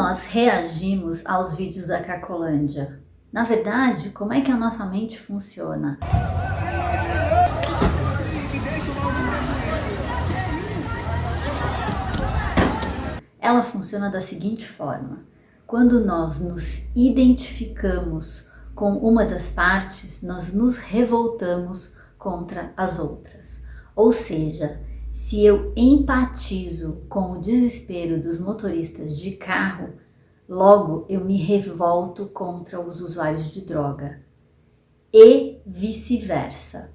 nós reagimos aos vídeos da Cracolândia? Na verdade, como é que a nossa mente funciona? Ela funciona da seguinte forma. Quando nós nos identificamos com uma das partes, nós nos revoltamos contra as outras. Ou seja, se eu empatizo com o desespero dos motoristas de carro, logo eu me revolto contra os usuários de droga. E vice-versa.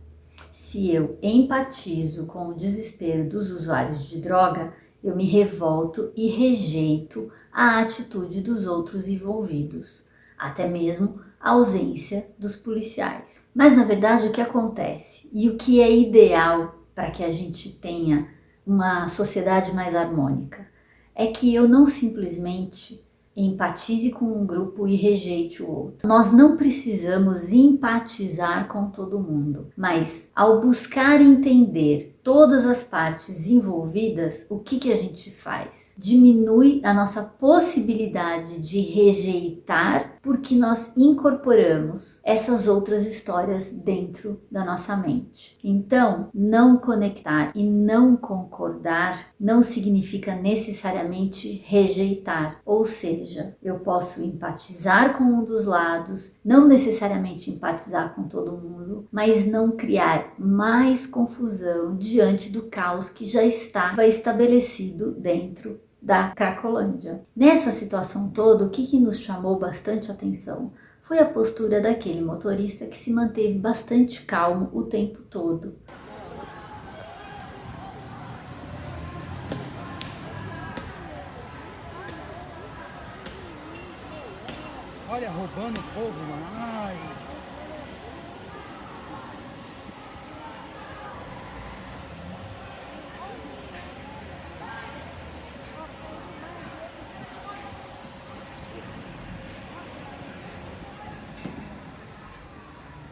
Se eu empatizo com o desespero dos usuários de droga, eu me revolto e rejeito a atitude dos outros envolvidos, até mesmo a ausência dos policiais. Mas na verdade o que acontece e o que é ideal para que a gente tenha uma sociedade mais harmônica é que eu não simplesmente empatize com um grupo e rejeite o outro. Nós não precisamos empatizar com todo mundo, mas ao buscar entender todas as partes envolvidas, o que, que a gente faz? Diminui a nossa possibilidade de rejeitar porque nós incorporamos essas outras histórias dentro da nossa mente. Então, não conectar e não concordar não significa necessariamente rejeitar, ou seja, eu posso empatizar com um dos lados, não necessariamente empatizar com todo mundo, mas não criar mais confusão de diante do caos que já estava estabelecido dentro da Cracolândia. Nessa situação toda, o que, que nos chamou bastante atenção foi a postura daquele motorista que se manteve bastante calmo o tempo todo. Olha, roubando o povo, mano. Ai.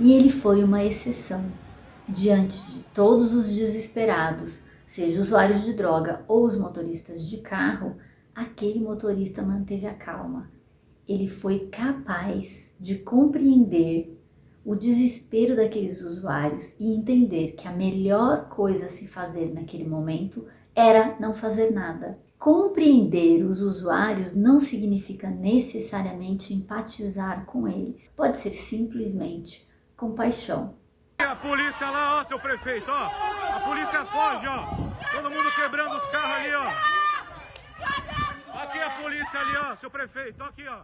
E ele foi uma exceção. Diante de todos os desesperados, seja usuários de droga ou os motoristas de carro, aquele motorista manteve a calma. Ele foi capaz de compreender o desespero daqueles usuários e entender que a melhor coisa a se fazer naquele momento era não fazer nada. Compreender os usuários não significa necessariamente empatizar com eles. Pode ser simplesmente compaixão. A polícia lá, ó, seu prefeito, ó. A polícia foge, ó. Todo mundo quebrando os carros ali, ó. Aqui a polícia ali, ó, seu prefeito, aqui, ó.